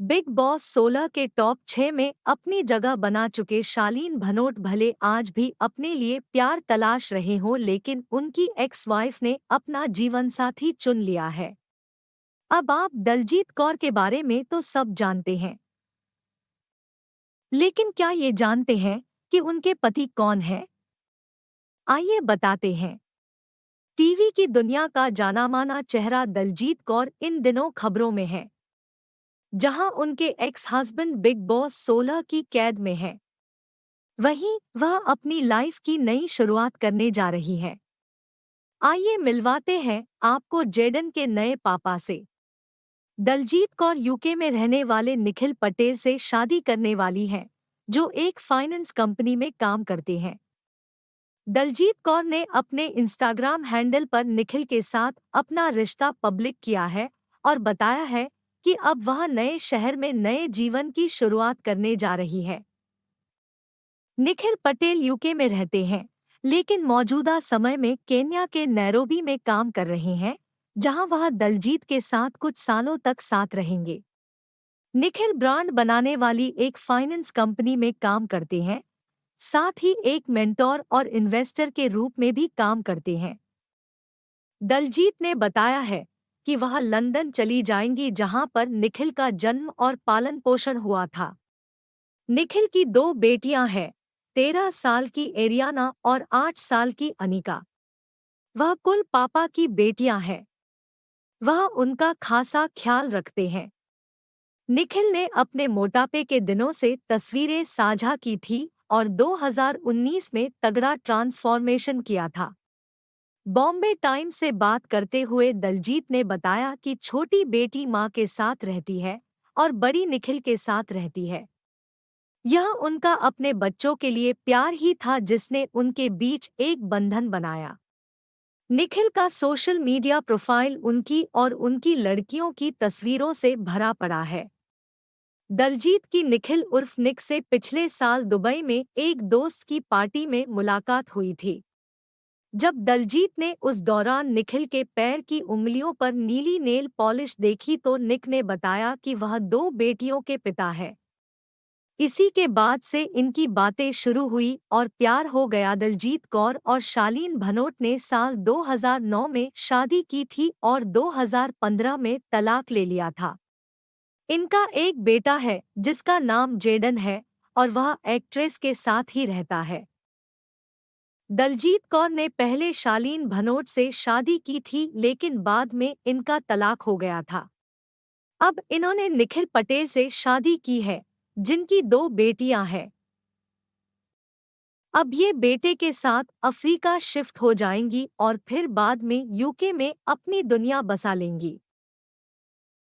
Big boss 16 के top छह में अपनी जगह बना चुके शालीन भनोट भले आज भी अपने लिए प्यार तलाश रहे हों, लेकिन उनकी एक्स वाइफ ने अपना जीवन साथी चुन लिया है। अब आप दलजीत कौर के बारे में तो सब जानते हैं। लेकिन क्या ये जानते हैं कि उनके पति कौन है? आइए बताते हैं। टीवी की दुनिया का जाना माना चेहरा दलजीत कौर इन दिनों खबरों में है। जहाँ उनके एक्स हस्बैंड बिग बॉस 16 की कैद में है। वहीं वह अपनी लाइफ की नई शुरुआत करने जा रही है। आइए मिलवाते हैं आपको जेडन के नए पापा से। दलजीत कौर यूके में रहने वाले निखिल पटेल से शादी करने वाली हैं, जो एक फाइनेंस कंपनी में काम करते हैं। दलजीत कौर ने अपने इंस्टाग्राम हैंडल पर निखिल के साथ अपना रिश्ता पब्लिक किया है और बताया है कि अब वह नए शहर में नए जीवन की शुरुआत करने जा रही है। निखिल पटेल यूके में रहते हैं, लेकिन मौजूदा समय में केन्या के नैरोबी में काम कर रहे हैं, जहाँ वह दलजीत के साथ कुछ सालों तक साथ रहेंगे। निखिल ब्रांड बनाने वाली एक फाइनेंस कंपनी में काम करते हैं, साथ ही एक मेंटोर और इन्वेस्टर के रूप में भी काम करते हैं। दलजीत ने बताया है कि वह लंदन चली जाएँगी जहाँ पर निखिल का जन्म और पालन पोषण हुआ था। निखिल की दो बेटियाँ हैं, तेरह साल की एरियाना और आठ साल की अनिका। वह कुल पापा की बेटियाँ हैं। वह उनका खासा ख्याल रखते हैं। निखिल ने अपने मोटापे के दिनों से तस्वीरें साझा की थी और 2019 में तगड़ा ट्रांसफॉर्मेशन किया था। बॉम्बे टाइम्स से बात करते हुए दलजीत ने बताया कि छोटी बेटी माँ के साथ रहती है और बड़ी निखिल के साथ रहती है। यह उनका अपने बच्चों के लिए प्यार ही था जिसने उनके बीच एक बंधन बनाया। निखिल का सोशल मीडिया प्रोफ़ाइल उनकी और उनकी लड़कियों की तस्वीरों से भरा पड़ा है। दलजीत की निखिल उर्फ़ निक से पिछले साल दुबई में एक दोस्त की पार्टी में मुलाकात हुई थी। जब दलजीत ने उस दौरान निखिल के पैर की उंगलियों पर नीली नेल पॉलिश देखी तो निक ने बताया कि वह दो बेटियों के पिता है। इसी के बाद से इनकी बातें शुरू हुई और प्यार हो गया दलजीत कौर और शालीन भनोट ने साल 2009 में शादी की थी और 2015 में तलाक ले लिया था। इनका एक बेटा है जिसका नाम जेडन है और वह एक्ट्रेस के साथ ही रहता है। दलजीत कौर ने पहले शालीन भनोट से शादी की थी, लेकिन बाद में इनका तलाक हो गया था। अब इन्होंने निखिल पटेल से शादी की है, जिनकी दो बेटियाँ हैं। अब ये बेटे के साथ अफ्रीका शिफ्ट हो जाएँगी और फिर बाद में यूके में अपनी दुनिया बसा लेंगी।